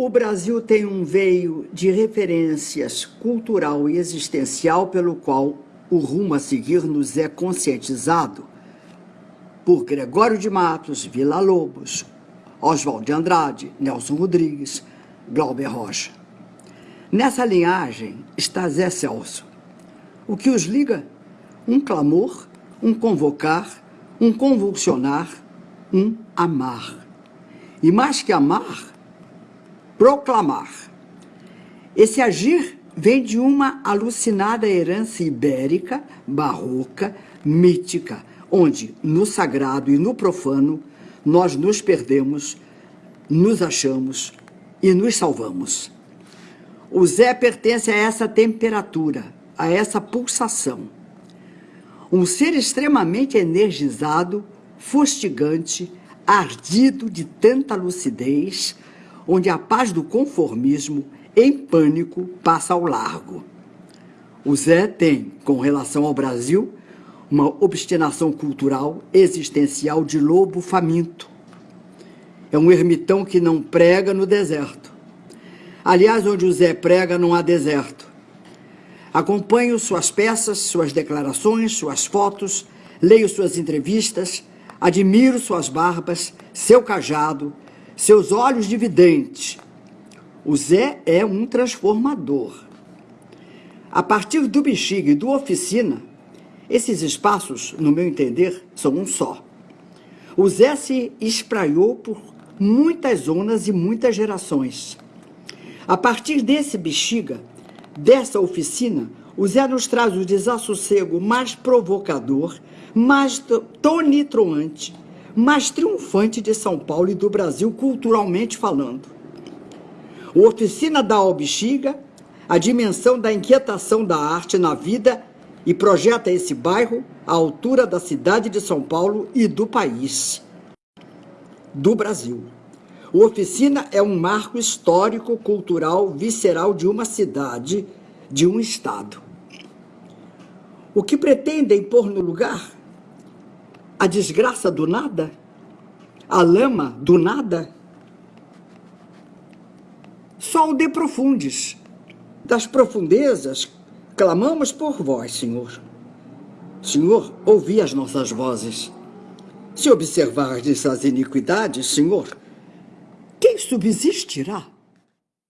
O Brasil tem um veio de referências cultural e existencial pelo qual o rumo a seguir nos é conscientizado por Gregório de Matos, Vila Lobos, Oswald de Andrade, Nelson Rodrigues, Glauber Rocha. Nessa linhagem está Zé Celso. O que os liga? Um clamor, um convocar, um convulsionar, um amar. E mais que amar, proclamar. Esse agir vem de uma alucinada herança ibérica, barroca, mítica, onde no sagrado e no profano nós nos perdemos, nos achamos e nos salvamos. O Zé pertence a essa temperatura, a essa pulsação. Um ser extremamente energizado, fustigante, ardido de tanta lucidez, onde a paz do conformismo, em pânico, passa ao largo. O Zé tem, com relação ao Brasil, uma obstinação cultural existencial de lobo faminto. É um ermitão que não prega no deserto. Aliás, onde o Zé prega não há deserto. Acompanho suas peças, suas declarações, suas fotos, leio suas entrevistas, admiro suas barbas, seu cajado, seus olhos de vidente. O Zé é um transformador. A partir do bexiga e do oficina, esses espaços, no meu entender, são um só. O Zé se espraiou por muitas zonas e muitas gerações. A partir desse bexiga, dessa oficina, o Zé nos traz o desassossego mais provocador, mais tonitroante, mais triunfante de São Paulo e do Brasil culturalmente falando. O Oficina dá ao bexiga a dimensão da inquietação da arte na vida e projeta esse bairro à altura da cidade de São Paulo e do país, do Brasil. O Oficina é um marco histórico, cultural, visceral de uma cidade, de um estado. O que pretendem pôr no lugar? A desgraça do nada? A lama do nada? Só o de profundes. Das profundezas, clamamos por vós, Senhor. Senhor, ouvi as nossas vozes. Se observardes as iniquidades, Senhor, quem subsistirá?